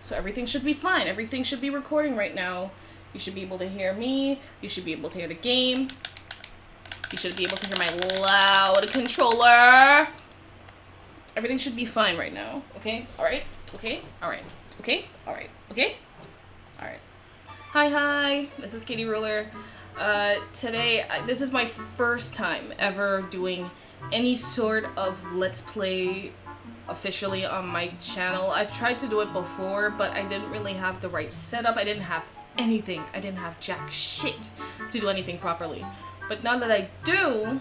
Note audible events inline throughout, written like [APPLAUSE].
So everything should be fine. Everything should be recording right now. You should be able to hear me. You should be able to hear the game. You should be able to hear my loud controller. Everything should be fine right now. Okay? Alright? Okay? Alright. Okay? Alright. Okay? Alright. Hi, hi. This is Katie Ruler. Uh, today, I, this is my first time ever doing any sort of Let's Play officially on my channel. I've tried to do it before, but I didn't really have the right setup. I didn't have anything. I didn't have jack shit to do anything properly. But now that I do,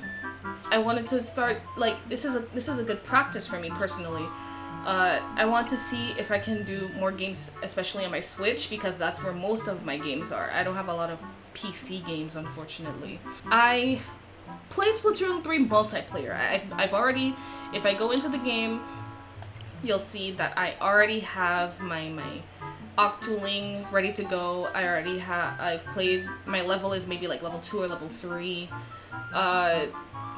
I wanted to start like this is a this is a good practice for me personally. Uh, I want to see if I can do more games, especially on my Switch, because that's where most of my games are. I don't have a lot of PC games, unfortunately. I played Splatoon 3 multiplayer. I've, I've already, if I go into the game, you'll see that I already have my, my Octoling ready to go. I already have, I've played, my level is maybe like level 2 or level 3. Uh,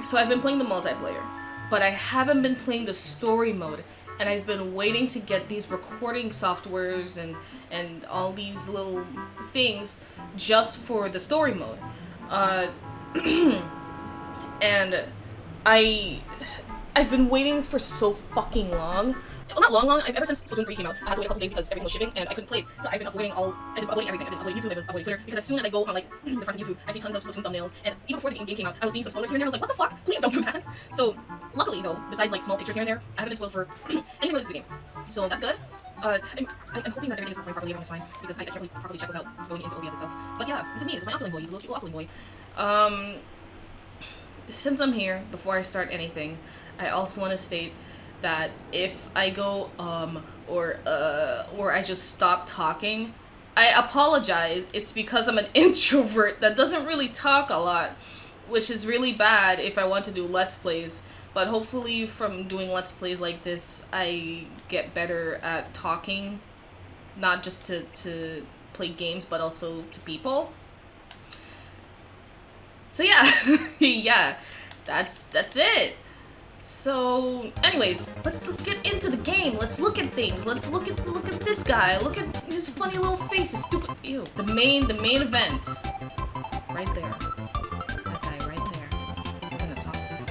so I've been playing the multiplayer, but I haven't been playing the story mode and I've been waiting to get these recording softwares and and all these little things just for the story mode. Uh, [CLEARS THROAT] and I I've been waiting for so fucking long. Well, not long, long. Ever since Splatoon 3 came out, I had to wait a couple days because everything was shipping and I couldn't play. So I've been avoiding all, I've been avoiding everything. I've been avoiding YouTube, I've been avoiding Twitter because as soon as I go on like [CLEARS THROAT] the front of YouTube, I see tons of Splatoon thumbnails. And even before the game came out, I was seeing some spoilers here and there. I was like, what the fuck? Please don't do that. [LAUGHS] So luckily though, besides like small pictures here and there, I haven't been spoiled for [CLEARS THROAT] anything related to the game. So that's good. Uh, I'm, I'm hoping that everything's recording properly, everything's fine, because I, I can't really properly check without going into OBS itself. But yeah, this is me, this is my Octoling boy, he's a little cute boy. Um, since I'm here, before I start anything, I also want to state that if I go um or uh or I just stop talking, I apologize. It's because I'm an [LAUGHS] introvert that doesn't really talk a lot, which is really bad if I want to do let's plays. But hopefully from doing let's plays like this, I get better at talking, not just to to play games but also to people. So yeah, [LAUGHS] yeah, that's that's it. So, anyways, let's let's get into the game. Let's look at things. Let's look at look at this guy. Look at his funny little face. His stupid. Ew. The main the main event. Right there. That guy right there. We're gonna talk to him.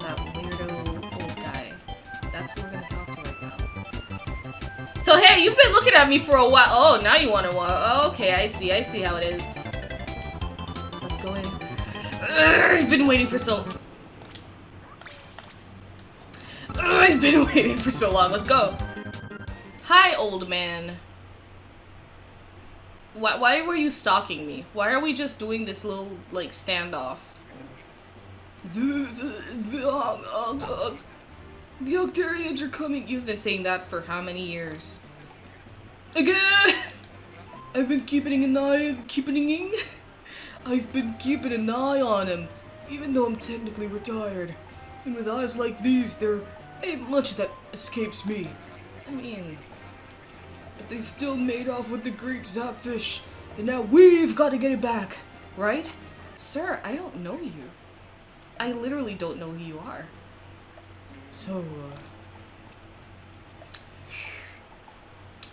That weirdo old guy. That's who we're gonna talk to right now. So hey, you've been looking at me for a while. Oh, now you want to walk. Oh, okay, I see. I see how it is. Let's go in. I've been waiting for so. Ugh, I've been [LAUGHS] waiting for so long. Let's go. Hi, old man. Why, why were you stalking me? Why are we just doing this little, like, standoff? The, the, the, uh, uh, the Octarians are coming. You've been saying that for how many years? Again! [LAUGHS] I've been keeping an eye, keeping [LAUGHS] I've been keeping an eye on him, even though I'm technically retired. And with eyes like these, there ain't much that escapes me. I mean, but they still made off with the Great Zapfish, and now we've got to get it back, right? Sir, I don't know you. I literally don't know who you are. So, uh...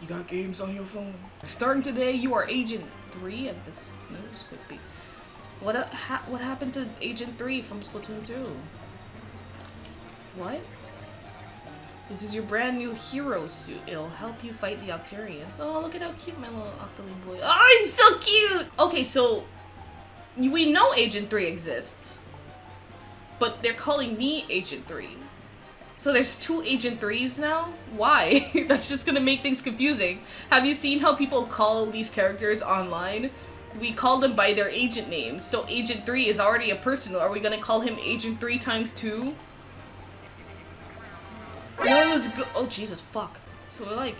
You got games on your phone? Starting today, you are Agent 3 of this news could be. What, uh, ha what happened to Agent 3 from Splatoon 2? What? This is your brand new hero suit. It'll help you fight the Octarians. Oh, look at how cute my little Octoling boy. Oh, he's so cute! Okay, so we know Agent 3 exists. But they're calling me Agent 3. So there's two Agent 3s now? Why? [LAUGHS] That's just gonna make things confusing. Have you seen how people call these characters online? We call them by their agent names. So Agent 3 is already a person. Are we gonna call him Agent 3 times 2? No. Oh, Jesus, fuck. So we're like...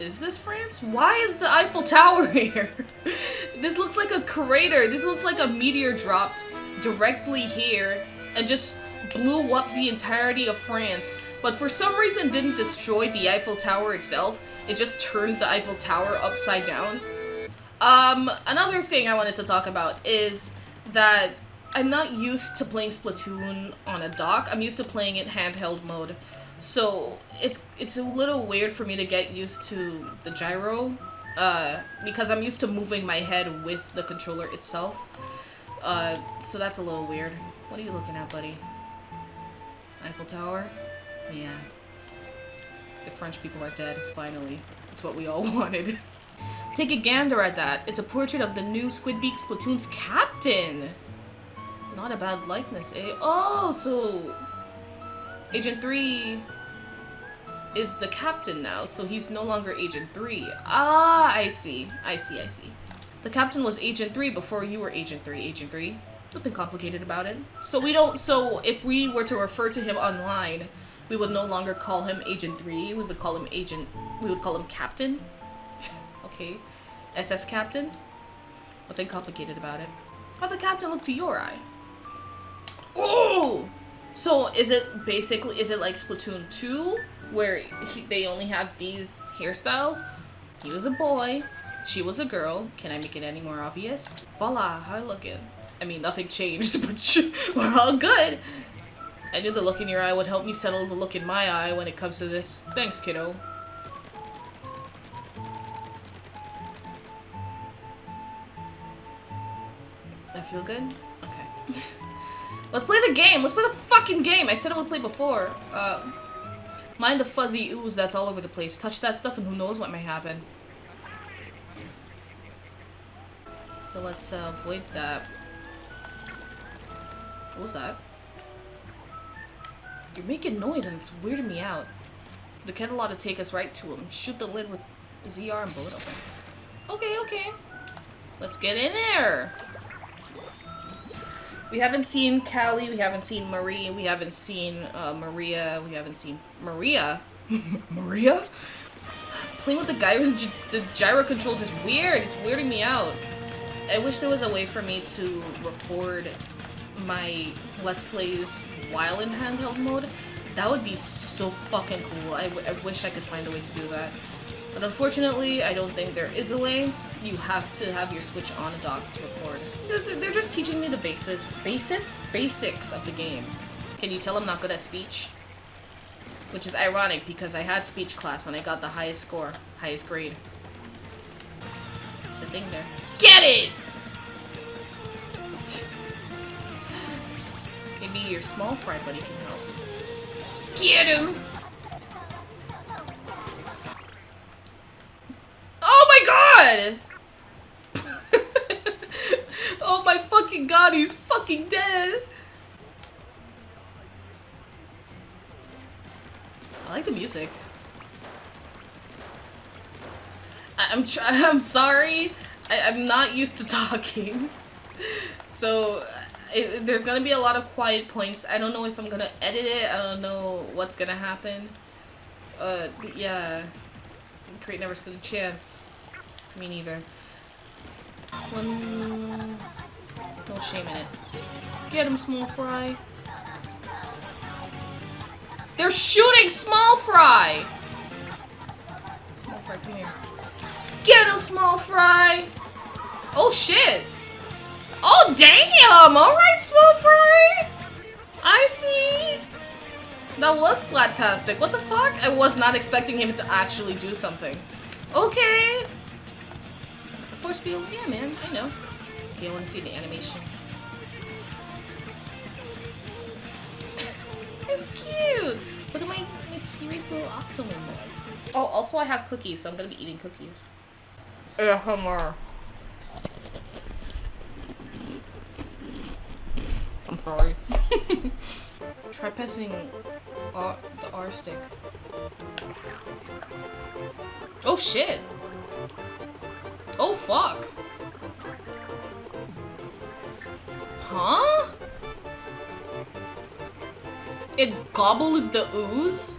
Is this France? Why is the Eiffel Tower [LAUGHS] here? this looks like a crater. This looks like a meteor dropped directly here and just blew up the entirety of France. But for some reason didn't destroy the Eiffel Tower itself. It just turned the Eiffel Tower upside down. Um, another thing I wanted to talk about is that I'm not used to playing Splatoon on a dock. I'm used to playing it handheld mode. So it's it's a little weird for me to get used to the gyro uh, because I'm used to moving my head with the controller itself. Uh, so that's a little weird. What are you looking at, buddy? Eiffel Tower? Yeah. The French people are dead, finally. It's what we all [LAUGHS] wanted. Take a gander at that. It's a portrait of the new Squidbeak Splatoon's captain. Not a bad likeness, eh? Oh, so... Agent 3 is the captain now, so he's no longer Agent 3. Ah, I see. I see, I see. The captain was Agent 3 before you were Agent 3. Agent 3. Nothing complicated about it. So we don't, so if we were to refer to him online, we would no longer call him Agent 3, we would call him Agent, we would call him Captain. [LAUGHS] okay. SS Captain. Nothing complicated about it. How the Captain look to your eye? Oh! So is it basically, is it like Splatoon 2? Where he, they only have these hairstyles? He was a boy, she was a girl. Can I make it any more obvious? Voila, how I looking? I mean, nothing changed, [LAUGHS] but we're all good. I knew the look in your eye would help me settle the look in my eye when it comes to this. Thanks, kiddo. I feel good? Okay. [LAUGHS] Let's play the game! Let's play the fucking game! I said I would play before. Uh, mind the fuzzy ooze that's all over the place. Touch that stuff and who knows what may happen. So let's uh, avoid that. What was that? You're making noise and it's weirding me out. The kettle ought to take us right to him. Shoot the lid with ZR and blow it open. Okay, okay. Let's get in there. We haven't seen Callie, we haven't seen Marie, we haven't seen uh, Maria, we haven't seen Maria. [LAUGHS] Maria? Playing with the guy with the gyro controls is weird. It's weirding me out. I wish there was a way for me to record my Let's Plays while in handheld mode. That would be so fucking cool. I, I wish I could find a way to do that. But unfortunately, I don't think there is a way. You have to have your Switch on a dock to record. They're just teaching me the basis, basis? Basics of the game. Can you tell I'm not good at speech? Which is ironic because I had speech class and I got the highest score, highest grade. It's a thing there. Get it! [LAUGHS] Maybe your small fry buddy can help. Get him! Oh my god! Oh my fucking god, he's fucking dead! I like the music. I I'm [LAUGHS] I'm sorry. I I'm not used to [LAUGHS] talking. So it, there's gonna be a lot of quiet points. I don't know if I'm gonna edit it. I don't know what's gonna happen. Uh, yeah. Crate never stood a chance. Me neither. One... No shame in it. Get him, small fry. They're shooting small fry! Small fry, come here. Get him, small fry! Oh shit! Oh, damn! Alright, Small Fry! I see! That was Splat-tastic. What the fuck? I was not expecting him to actually do something. Okay. Force field? Yeah, man. I know. I want to see the animation. [LAUGHS] it's cute! Look at my, my serious little Octoling Oh, also I have cookies, so I'm gonna be eating cookies. Yeah, Hummer. I'm sorry. [LAUGHS] Try pressing R the R stick. Oh shit! Oh fuck! Huh? It gobbled the ooze?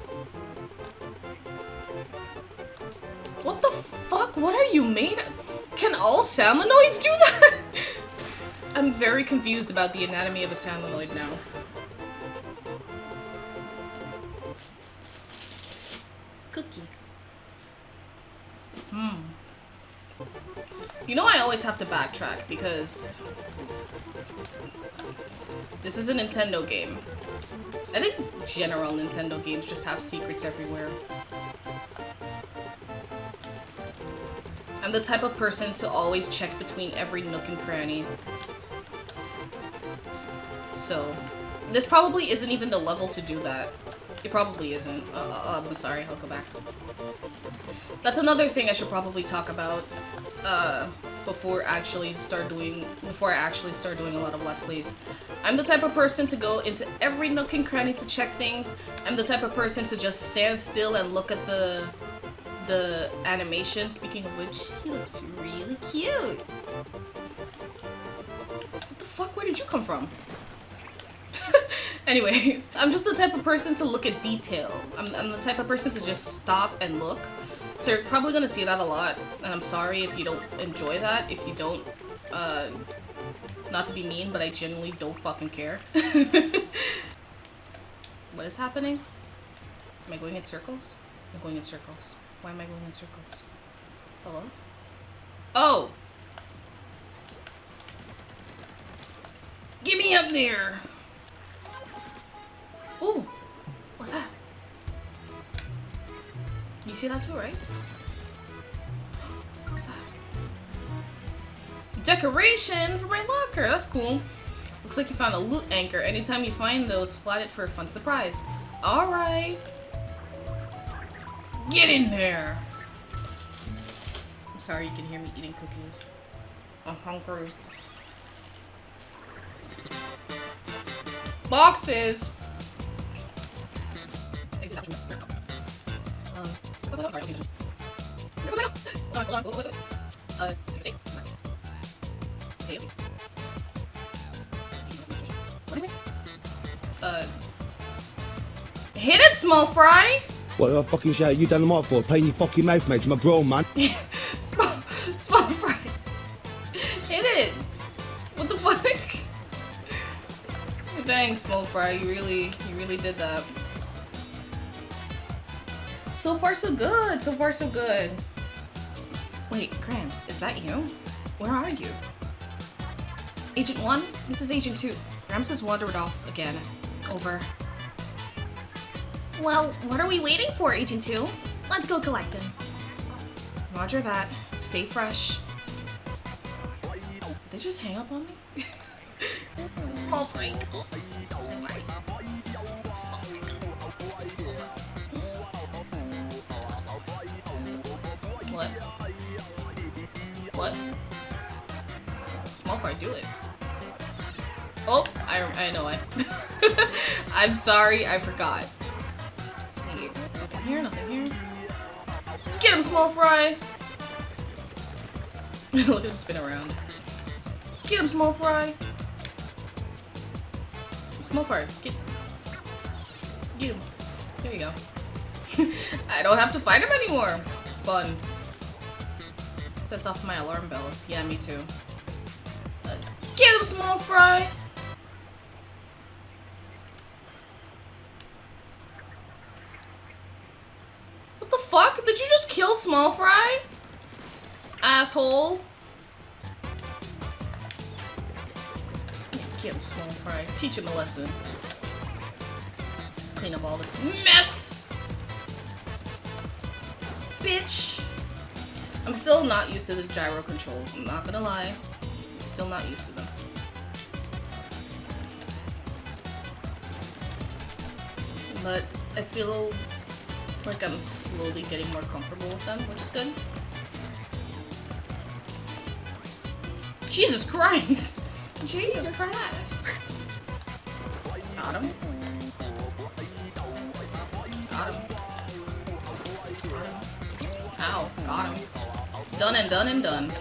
What the fuck? What are you made of? Can all salmonoids do that? [LAUGHS] I'm very confused about the anatomy of a salmonoid now. Cookie. Hmm. You know I always have to backtrack because this is a Nintendo game. I think general Nintendo games just have secrets everywhere. I'm the type of person to always check between every nook and cranny. So, this probably isn't even the level to do that. It probably isn't. Uh, uh, I'm sorry, I'll go back. That's another thing I should probably talk about uh, before actually start doing before I actually start doing a lot of let's plays. I'm the type of person to go into every nook and cranny to check things. I'm the type of person to just stand still and look at the the animation. Speaking of which, he looks really cute. What the fuck? Where did you come from? [LAUGHS] Anyways, I'm just the type of person to look at detail. I'm, I'm the type of person to just stop and look. So you're probably gonna see that a lot, and I'm sorry if you don't enjoy that, if you don't, uh, not to be mean, but I genuinely don't fucking care. [LAUGHS] what is happening? Am I going in circles? I'm going in circles. Why am I going in circles? Hello? Oh! Get me up there! Ooh! What's that? You see that too, right? What's that? Decoration for my locker! That's cool. Looks like you found a loot anchor. Anytime you find those, flat it for a fun surprise. Alright. Get in there! I'm sorry you can hear me eating cookies. I'm hungry. Boxes! Uh, hit it, small fry! What the fucking shit you done the mic for? Playing your fucking mouth, mate. My bro, man. [LAUGHS] small, small fry. Hit it! What the fuck? [LAUGHS] Dang, small fry, you really, you really did that. So far, so good. So far, so good. Wait, Gramps, is that you? Where are you? Agent 1? This is Agent 2. Gramps has wandered off again. Over. Well, what are we waiting for, Agent 2? Let's go collect him. Roger that. Stay fresh. Did they just hang up on me? [LAUGHS] Small freak. What? Small fry, do it. Oh, I, I know I. [LAUGHS] I'm sorry, I forgot. Nothing here, nothing here. Get him, small fry! [LAUGHS] Look at him spin around. Get him, small fry! Small fry, get, get him. There you go. [LAUGHS] I don't have to fight him anymore. Fun. Sets off my alarm bells. Yeah, me too. Uh, get him, small fry! What the fuck? Did you just kill small fry? Asshole. Get him, small fry. Teach him a lesson. Just clean up all this mess! Bitch! I'm still not used to the gyro controls, I'm not gonna lie. Still not used to them. But I feel like I'm slowly getting more comfortable with them, which is good. Jesus Christ! Jesus Christ! Got him. Done and done and done.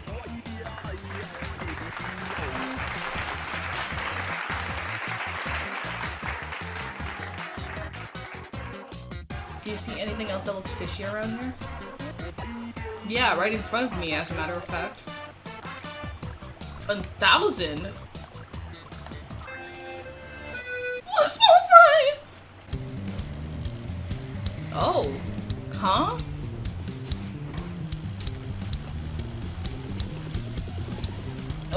Do you see anything else that looks fishy around here? Yeah, right in front of me, as a matter of fact. A thousand? What a small fry! Oh. Huh?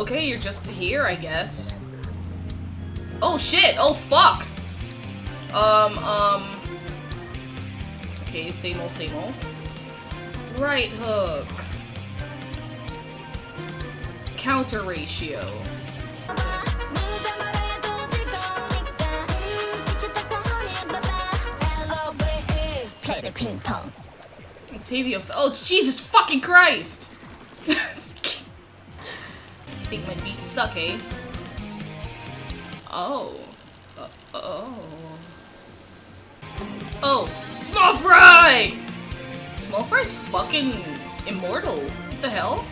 Okay, you're just here, I guess. Oh shit! Oh fuck! Um, um... Okay, same old, same old. Right hook. Counter ratio. Play the ping pong. Octavio. Oh, Jesus fucking Christ! [LAUGHS] think my beats suck, eh? Oh. Uh, oh. Oh. Small Fry! Small Fry's fucking immortal. What the hell?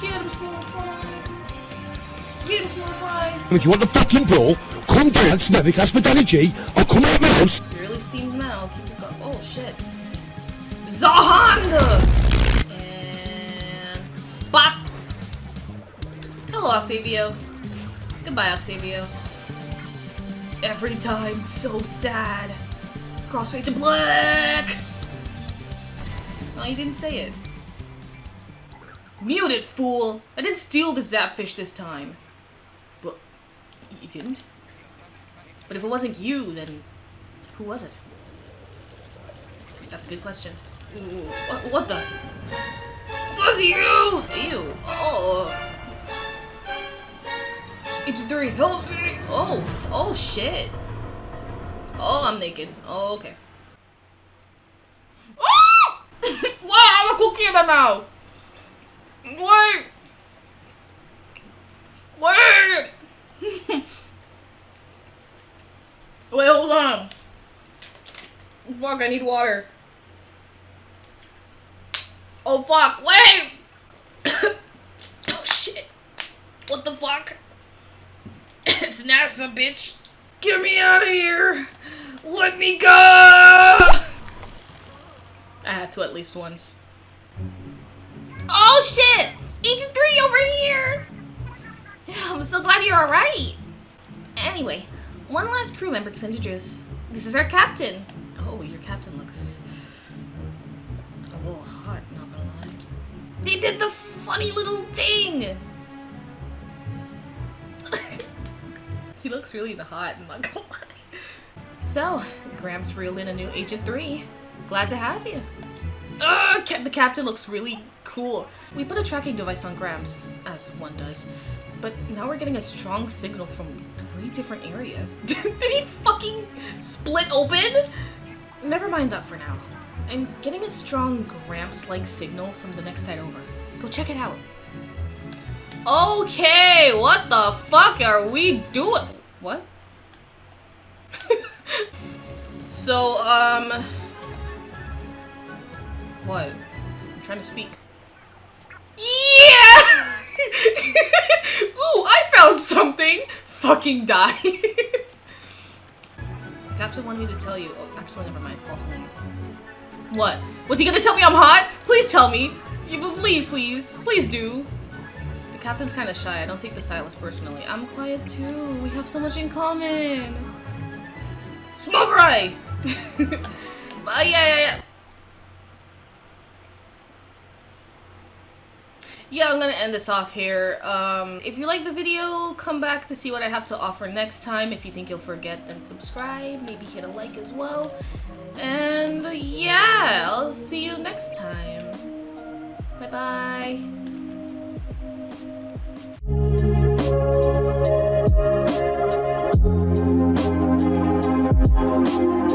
Get him, Small Fry. Get him, Small Fry. If you want the fucking brawl, come down to Navic Hospitality. I'll come out of my house. You really steamed him out. Keep it go- Oh shit. Zahanda! Hello, Octavio. Goodbye, Octavio. Every time, so sad. Crossfade to black! Well, you didn't say it. Mute it, fool! I didn't steal the Zapfish this time. But you didn't? But if it wasn't you, then who was it? That's a good question. Ooh, what, what the? Fuzzy you! Ew. Oh. It's three. Help me! Oh, oh shit. Oh, I'm naked. Oh, okay. Oh! wow, I have a cookie in my mouth. Wait. Wait. [LAUGHS] Wait, hold on. Fuck, I need water. Oh fuck, wait! [COUGHS] oh shit. What the fuck? It's NASA, bitch. Get me out of here. Let me go! I had to at least once. Oh shit! Agent 3 over here! I'm so glad you're alright. Anyway, one last crew member to introduce. This is our captain. Oh, your captain looks a little hot, not gonna lie. They did the funny little thing! He looks really the hot, I'm not gonna lie. So, Gramps reeled in a new Agent 3. Glad to have you. Ca- the captain looks really cool. We put a tracking device on Gramps, as one does, but now we're getting a strong signal from three different areas. [LAUGHS] Did he fucking split open? Never mind that for now. I'm getting a strong Gramps-like signal from the next side over. Go check it out. Okay, what the fuck are we doing? What? [LAUGHS] so, um... What? I'm trying to speak. Yeah! [LAUGHS] Ooh, I found something! Fucking dies. [LAUGHS] Captain wanted me to tell you. Oh, actually, never mind. False name. What? Was he gonna tell me I'm hot? Please tell me. Please, please. Please do. Captain's kind of shy. I don't take the silence personally. I'm quiet too. We have so much in common. Fry! uh, [LAUGHS] yeah, yeah, yeah. yeah, I'm gonna end this off here. Um, if you like the video, come back to see what I have to offer next time. If you think you'll forget, then subscribe. Maybe hit a like as well. And yeah, I'll see you next time. Bye-bye. Thank you.